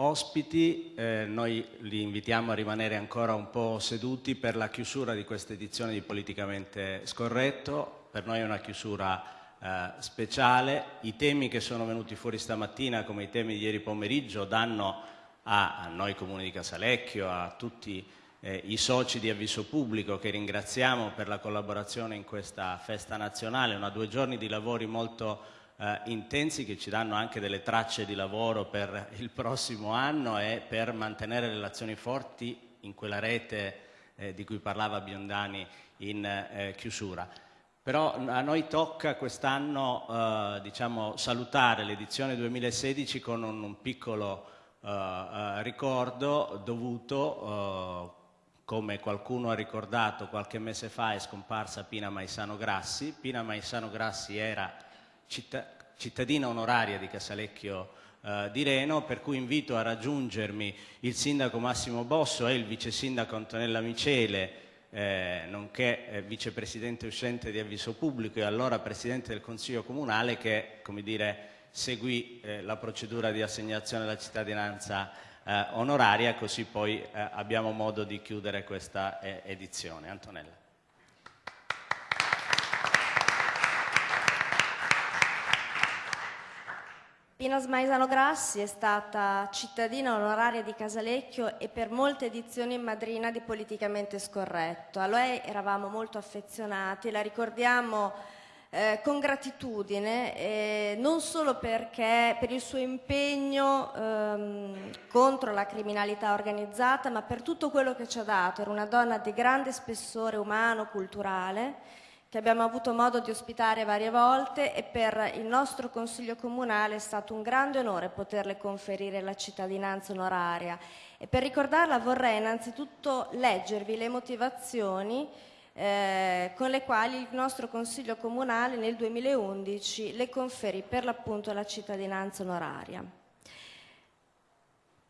ospiti, eh, noi li invitiamo a rimanere ancora un po' seduti per la chiusura di questa edizione di Politicamente Scorretto. Per noi è una chiusura eh, speciale. I temi che sono venuti fuori stamattina, come i temi di ieri pomeriggio, danno a, noi Comune di Casalecchio, a tutti eh, i soci di Avviso Pubblico che ringraziamo per la collaborazione in questa festa nazionale, una due giorni di lavori molto eh, intensi che ci danno anche delle tracce di lavoro per il prossimo anno e per mantenere relazioni forti in quella rete eh, di cui parlava Biondani in eh, chiusura. Però a noi tocca quest'anno eh, diciamo, salutare l'edizione 2016 con un, un piccolo eh, eh, ricordo dovuto come qualcuno ha ricordato qualche mese fa è scomparsa Pina Maisano Grassi. Pina Maisano Grassi era città, cittadina onoraria di Casalecchio eh, di Reno, per cui invito a raggiungermi il sindaco Massimo Bosso e il vice sindaco Antonella Micele, eh, nonché eh, vicepresidente uscente di Avviso Pubblico e allora presidente del Consiglio Comunale che, come dire, seguì eh, la procedura di assegnazione della cittadinanza eh, onoraria, così poi eh, abbiamo modo di chiudere questa eh, edizione. Antonella. Pina Smaisano Grassi è stata cittadina onoraria di Casalecchio e per molte edizioni madrina di Politicamente Scorretto. A lei eravamo molto affezionati, la ricordiamo eh, con gratitudine, eh, non solo perché per il suo impegno ehm, contro la criminalità organizzata, ma per tutto quello che ci ha dato. Era una donna di grande spessore umano, culturale, che abbiamo avuto modo di ospitare varie volte e per il nostro Consiglio Comunale è stato un grande onore poterle conferire la cittadinanza onoraria. E per ricordarla vorrei innanzitutto leggervi le motivazioni eh, con le quali il nostro Consiglio Comunale nel 2011 le conferì per l'appunto la cittadinanza onoraria.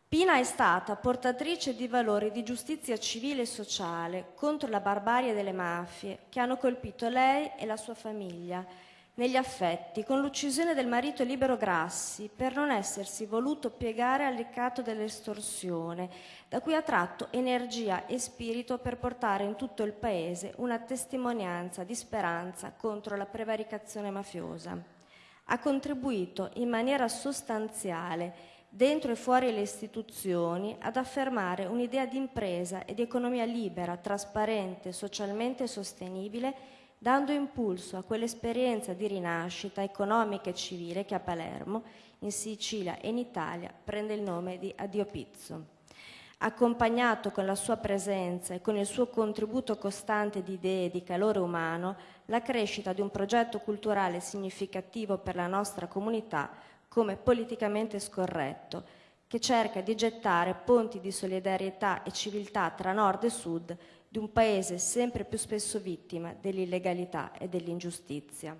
Pina è stata portatrice di valori di giustizia civile e sociale contro la barbarie delle mafie che hanno colpito lei e la sua famiglia negli affetti con l'uccisione del marito Libero Grassi per non essersi voluto piegare al ricatto dell'estorsione, da cui ha tratto energia e spirito per portare in tutto il paese una testimonianza di speranza contro la prevaricazione mafiosa. Ha contribuito in maniera sostanziale dentro e fuori le istituzioni, ad affermare un'idea di impresa e di economia libera, trasparente, socialmente sostenibile dando impulso a quell'esperienza di rinascita economica e civile che a Palermo, in Sicilia e in Italia prende il nome di Addio Pizzo. Accompagnato con la sua presenza e con il suo contributo costante di idee e di calore umano, la crescita di un progetto culturale significativo per la nostra comunità come politicamente scorretto, che cerca di gettare ponti di solidarietà e civiltà tra nord e sud di un paese sempre più spesso vittima dell'illegalità e dell'ingiustizia.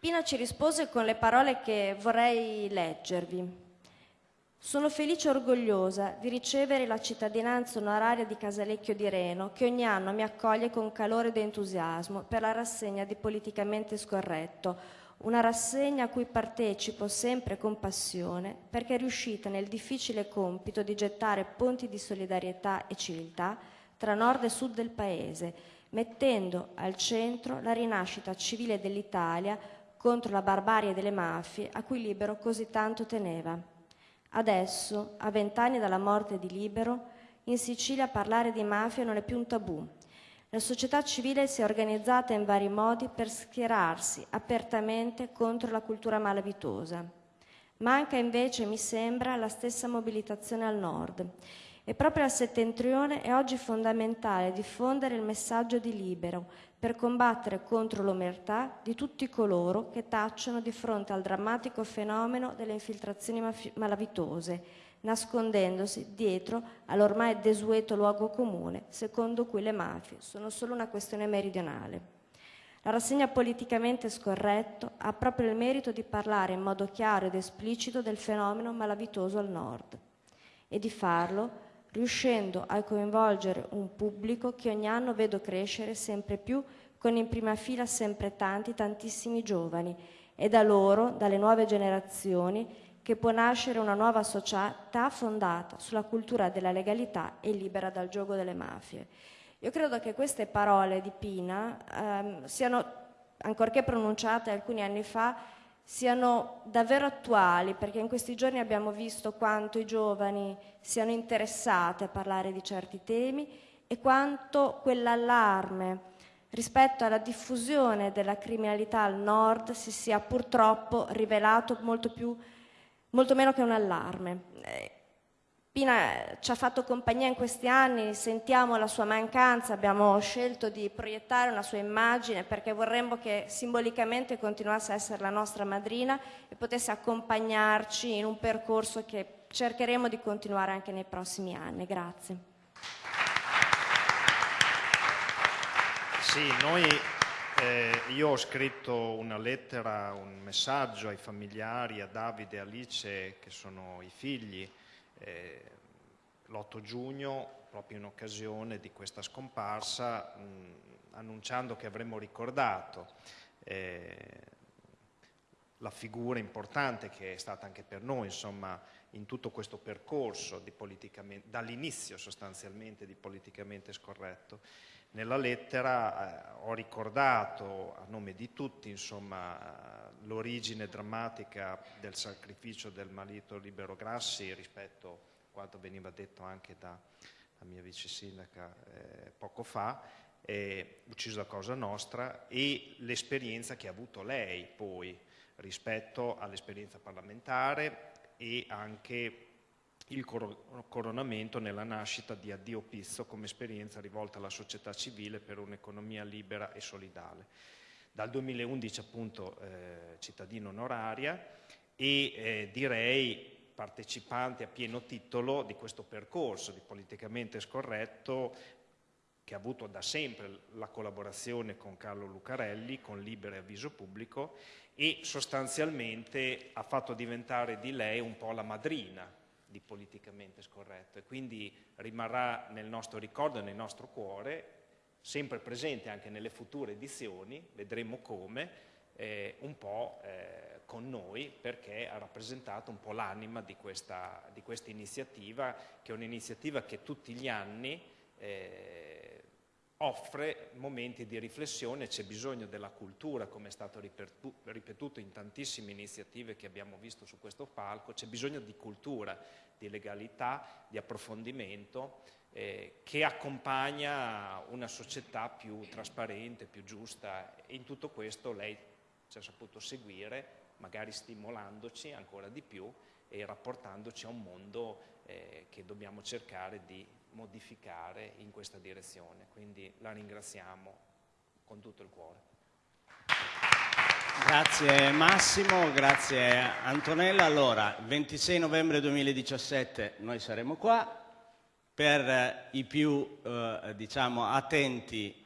Pina ci rispose con le parole che vorrei leggervi. Sono felice e orgogliosa di ricevere la cittadinanza onoraria di Casalecchio di Reno, che ogni anno mi accoglie con calore ed entusiasmo per la rassegna di Politicamente Scorretto, una rassegna a cui partecipo sempre con passione perché è riuscita nel difficile compito di gettare ponti di solidarietà e civiltà tra nord e sud del paese, mettendo al centro la rinascita civile dell'Italia contro la barbarie delle mafie a cui Libero così tanto teneva. Adesso, a vent'anni dalla morte di Libero, in Sicilia parlare di mafia non è più un tabù, la società civile si è organizzata in vari modi per schierarsi apertamente contro la cultura malavitosa. Manca invece, mi sembra, la stessa mobilitazione al nord. E proprio al settentrione è oggi fondamentale diffondere il messaggio di libero per combattere contro l'omertà di tutti coloro che tacciono di fronte al drammatico fenomeno delle infiltrazioni malavitose nascondendosi dietro all'ormai desueto luogo comune, secondo cui le mafie sono solo una questione meridionale. La rassegna politicamente scorretto ha proprio il merito di parlare in modo chiaro ed esplicito del fenomeno malavitoso al nord e di farlo riuscendo a coinvolgere un pubblico che ogni anno vedo crescere sempre più con in prima fila sempre tanti, tantissimi giovani È da loro, dalle nuove generazioni, che può nascere una nuova società fondata sulla cultura della legalità e libera dal gioco delle mafie. Io credo che queste parole di Pina ehm, siano, ancorché pronunciate alcuni anni fa, siano davvero attuali, perché in questi giorni abbiamo visto quanto i giovani siano interessati a parlare di certi temi e quanto quell'allarme rispetto alla diffusione della criminalità al nord si sia purtroppo rivelato molto più molto meno che un allarme. Pina ci ha fatto compagnia in questi anni, sentiamo la sua mancanza, abbiamo scelto di proiettare una sua immagine perché vorremmo che simbolicamente continuasse a essere la nostra madrina e potesse accompagnarci in un percorso che cercheremo di continuare anche nei prossimi anni. Grazie. Sì, noi eh, io ho scritto una lettera, un messaggio ai familiari, a Davide e Alice, che sono i figli, eh, l'8 giugno, proprio in occasione di questa scomparsa, mh, annunciando che avremmo ricordato eh, la figura importante che è stata anche per noi, insomma, in tutto questo percorso dall'inizio sostanzialmente di politicamente scorretto. Nella lettera eh, ho ricordato a nome di tutti l'origine drammatica del sacrificio del marito Libero Grassi rispetto a quanto veniva detto anche da, da mia vice sindaca eh, poco fa, eh, ucciso a causa nostra, e l'esperienza che ha avuto lei poi rispetto all'esperienza parlamentare e anche il coronamento nella nascita di Addio Pizzo come esperienza rivolta alla società civile per un'economia libera e solidale. Dal 2011 appunto eh, cittadino onoraria e eh, direi partecipante a pieno titolo di questo percorso di politicamente scorretto che ha avuto da sempre la collaborazione con Carlo Lucarelli, con Libero e Avviso Pubblico e sostanzialmente ha fatto diventare di lei un po' la madrina di politicamente scorretto e quindi rimarrà nel nostro ricordo e nel nostro cuore, sempre presente anche nelle future edizioni, vedremo come, eh, un po' eh, con noi perché ha rappresentato un po' l'anima di questa, di questa iniziativa, che è un'iniziativa che tutti gli anni eh, offre momenti di riflessione, c'è bisogno della cultura, come è stato ripetuto in tantissime iniziative che abbiamo visto su questo palco, c'è bisogno di cultura, di legalità, di approfondimento eh, che accompagna una società più trasparente, più giusta. In tutto questo lei ci ha saputo seguire, magari stimolandoci ancora di più e rapportandoci a un mondo eh, che dobbiamo cercare di modificare in questa direzione. Quindi la ringraziamo con tutto il cuore. Grazie Massimo, grazie Antonella. Allora, il 26 novembre 2017 noi saremo qua. Per i più eh, diciamo, attenti,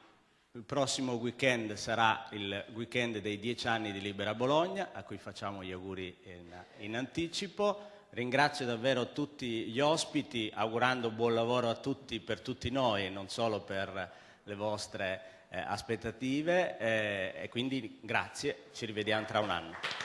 il prossimo weekend sarà il weekend dei dieci anni di Libera Bologna, a cui facciamo gli auguri in, in anticipo. Ringrazio davvero tutti gli ospiti, augurando buon lavoro a tutti per tutti noi non solo per le vostre eh, aspettative eh, e quindi grazie, ci rivediamo tra un anno.